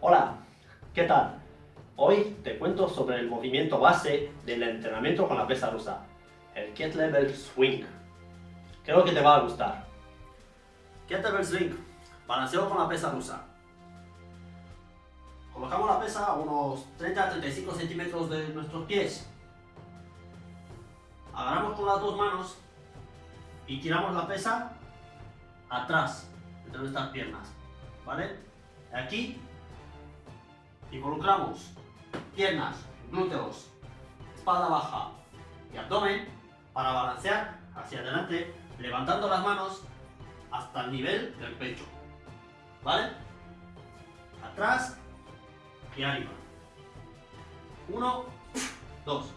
Hola, ¿qué tal? Hoy te cuento sobre el movimiento base del entrenamiento con la pesa rusa, el Kettlebell Swing. Creo que te va a gustar. Kettlebell Swing, balanceo con la pesa rusa. Colocamos la pesa a unos 30-35 centímetros de nuestros pies. Agarramos con las dos manos y tiramos la pesa atrás, entre nuestras piernas. ¿Vale? Aquí involucramos piernas, glúteos, espalda baja y abdomen para balancear hacia adelante, levantando las manos hasta el nivel del pecho. ¿Vale? Atrás y arriba. Uno, dos.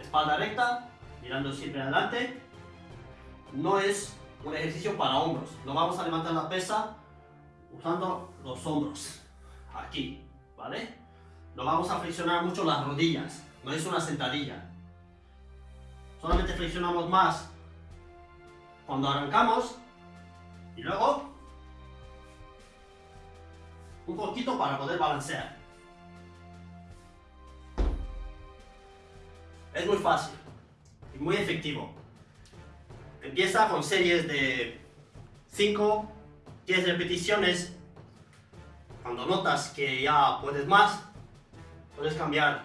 Espalda recta, mirando siempre adelante. No es un ejercicio para hombros. No vamos a levantar la pesa usando los hombros. Aquí, ¿vale? No vamos a flexionar mucho las rodillas. No es una sentadilla. Solamente flexionamos más cuando arrancamos y luego un poquito para poder balancear. Es muy fácil muy efectivo. Empieza con series de 5, 10 repeticiones. Cuando notas que ya puedes más, puedes cambiar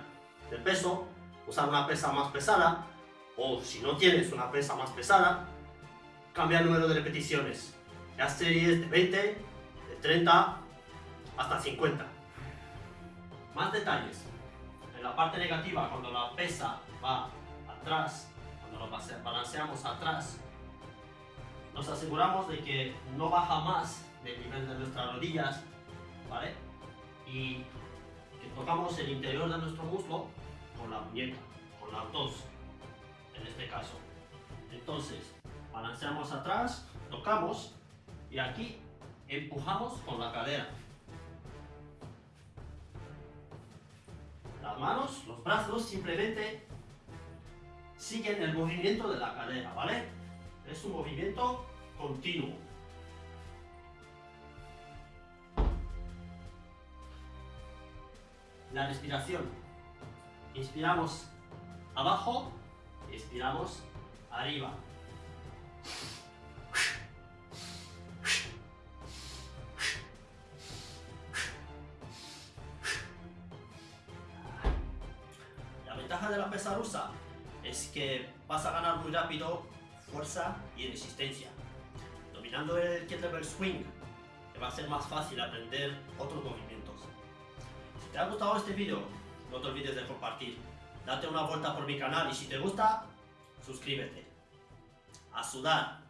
de peso, usar una pesa más pesada o si no tienes una pesa más pesada, cambia el número de repeticiones. Ya series de 20, de 30 hasta 50. Más detalles. En la parte negativa, cuando la pesa va atrás, cuando lo balanceamos atrás, nos aseguramos de que no baja más del nivel de nuestras rodillas, ¿vale? Y que tocamos el interior de nuestro muslo con la muñeca, con las dos, en este caso. Entonces, balanceamos atrás, tocamos y aquí empujamos con la cadera. Las manos, los brazos simplemente siguen el movimiento de la cadera, ¿vale? Es un movimiento continuo. La respiración. Inspiramos abajo, expiramos arriba. La ventaja de la pesa rusa es que vas a ganar muy rápido fuerza y resistencia. Dominando el kettlebell swing, te va a ser más fácil aprender otros movimientos. Si te ha gustado este vídeo, no te olvides de compartir. Date una vuelta por mi canal y si te gusta, suscríbete. A sudar.